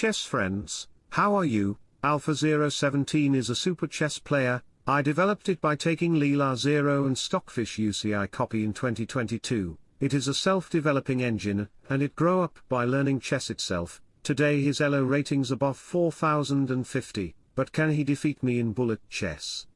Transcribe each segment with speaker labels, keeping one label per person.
Speaker 1: chess friends, how are you? Alpha 017 is a super chess player, I developed it by taking Leela Zero and Stockfish UCI copy in 2022. It is a self-developing engine, and it grow up by learning chess itself. Today his ELO ratings above 4050, but can he defeat me in bullet chess?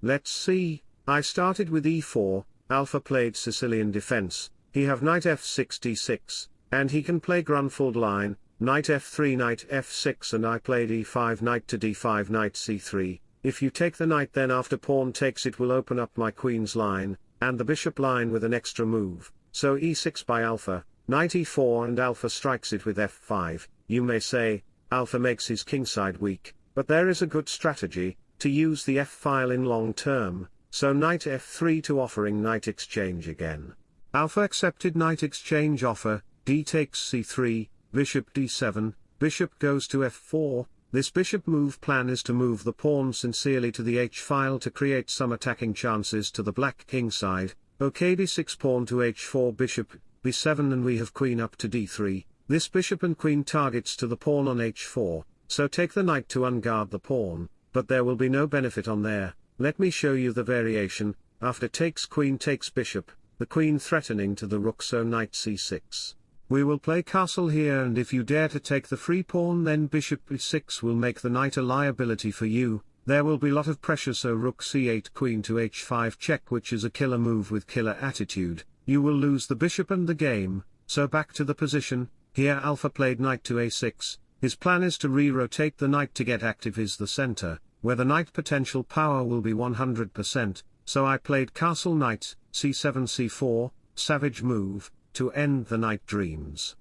Speaker 1: Let's see, I started with e4, Alpha played Sicilian defense, he have knight f6 d6, and he can play Grunfeld line, knight f3 knight f6 and I played e5 knight to d5 knight c3, if you take the knight then after pawn takes it will open up my queen's line, and the bishop line with an extra move, so e6 by alpha, knight e4 and alpha strikes it with f5, you may say, alpha makes his kingside weak, but there is a good strategy, to use the f-file in long term, so knight f3 to offering knight exchange again. Alpha accepted knight exchange offer, d takes c3, bishop d7, bishop goes to f4, this bishop move plan is to move the pawn sincerely to the h-file to create some attacking chances to the black king side, ok d6 pawn to h4 bishop, b7 and we have queen up to d3, this bishop and queen targets to the pawn on h4, so take the knight to unguard the pawn, but there will be no benefit on there, let me show you the variation, after takes queen takes bishop, the queen threatening to the rook so knight c6. We will play castle here and if you dare to take the free pawn then bishop b6 will make the knight a liability for you, there will be lot of pressure so rook c8 queen to h5 check which is a killer move with killer attitude, you will lose the bishop and the game, so back to the position, here alpha played knight to a6, his plan is to re-rotate the knight to get active is the center, where the knight potential power will be 100%, so I played castle knight, c7 c4, savage move, to end the night dreams.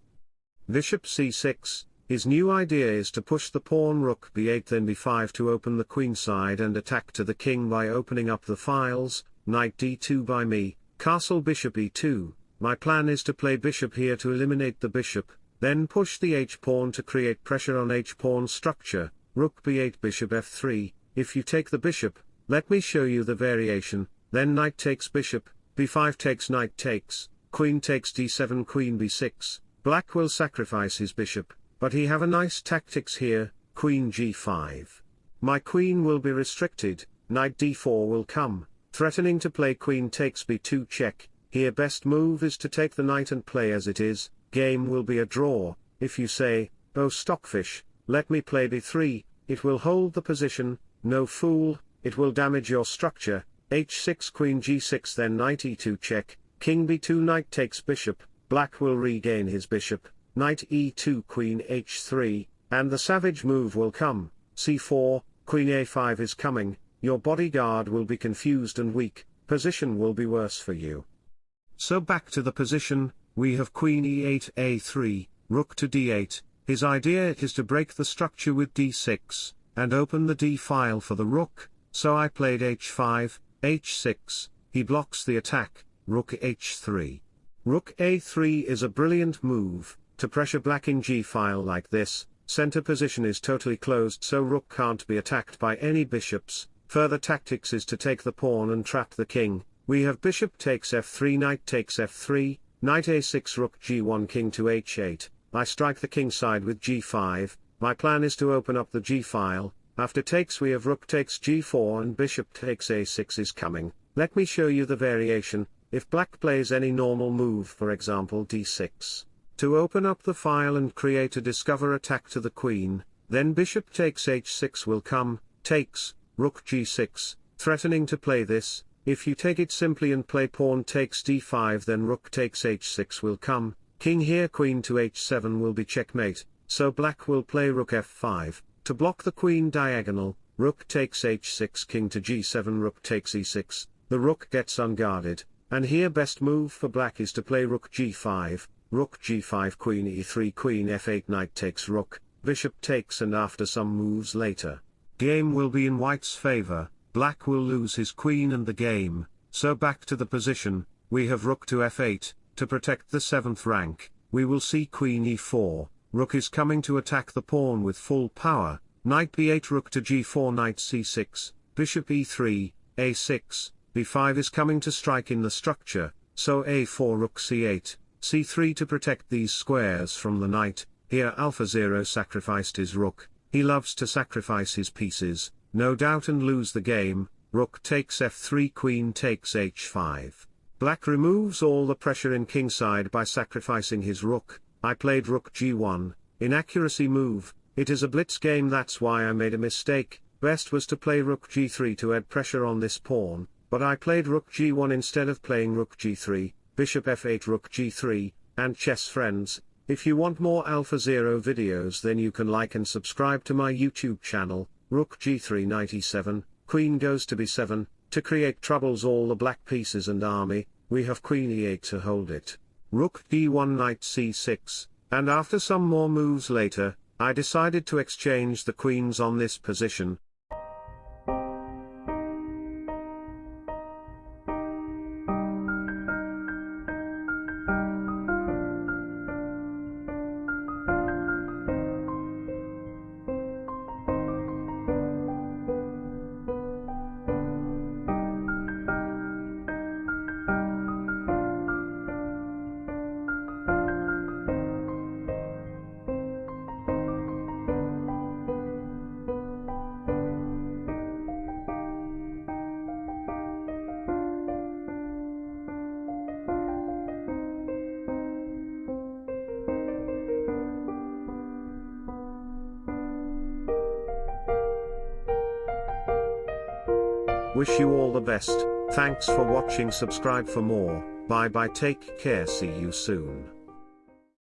Speaker 1: Bishop c6, his new idea is to push the pawn rook b8 then b5 to open the queen side and attack to the king by opening up the files, knight d2 by me, castle bishop e2, my plan is to play bishop here to eliminate the bishop, then push the h-pawn to create pressure on h-pawn structure, rook b8 bishop f3, if you take the bishop, let me show you the variation, then knight takes bishop, b5 takes knight takes, queen takes d7 queen b6, black will sacrifice his bishop, but he have a nice tactics here, queen g5. My queen will be restricted, knight d4 will come, threatening to play queen takes b2 check, here best move is to take the knight and play as it is, game will be a draw, if you say, oh stockfish, let me play b3, it will hold the position, no fool, it will damage your structure, h6 queen g6 then knight e2 check, king b2 knight takes bishop, black will regain his bishop, knight e2 queen h3, and the savage move will come, c4, queen a5 is coming, your bodyguard will be confused and weak, position will be worse for you. So back to the position, we have queen e8 a3, rook to d8, his idea is to break the structure with d6, and open the d-file for the rook, so I played h5, h6, he blocks the attack, rook h3. Rook a3 is a brilliant move, to pressure black in g-file like this, center position is totally closed so rook can't be attacked by any bishops, further tactics is to take the pawn and trap the king, we have bishop takes f3 knight takes f3, knight a6 rook g1 king to h8, I strike the king side with g5, my plan is to open up the g-file, after takes we have rook takes g4 and bishop takes a6 is coming, let me show you the variation, if black plays any normal move for example d6. To open up the file and create a discover attack to the queen, then bishop takes h6 will come, takes, rook g6, threatening to play this, if you take it simply and play pawn takes d5 then rook takes h6 will come, king here queen to h7 will be checkmate, so black will play rook f5, to block the queen diagonal, rook takes h6 king to g7 rook takes e6, the rook gets unguarded, and here best move for black is to play rook g5, rook g5 queen e3 queen f8 knight takes rook, bishop takes and after some moves later. Game will be in white's favor, black will lose his queen and the game, so back to the position, we have rook to f8, to protect the 7th rank, we will see queen e4, rook is coming to attack the pawn with full power, knight b8 rook to g4 knight c6, bishop e3, a6, b5 is coming to strike in the structure, so a4 rook c8, c3 to protect these squares from the knight, Here alpha 0 sacrificed his rook, he loves to sacrifice his pieces, no doubt and lose the game, rook takes f3 queen takes h5. Black removes all the pressure in kingside by sacrificing his rook, I played rook g1, inaccuracy move, it is a blitz game that's why I made a mistake, best was to play rook g3 to add pressure on this pawn, but I played rook g1 instead of playing rook g3, bishop f8 rook g3, and chess friends, if you want more Alpha Zero videos then you can like and subscribe to my YouTube channel, Rook g3 97, Queen goes to b7, to create troubles all the black pieces and army, we have Queen e8 to hold it. Rook d1 knight c6, and after some more moves later, I decided to exchange the queens on this position, Wish you all the best, thanks for watching subscribe for more, bye bye take care see you soon.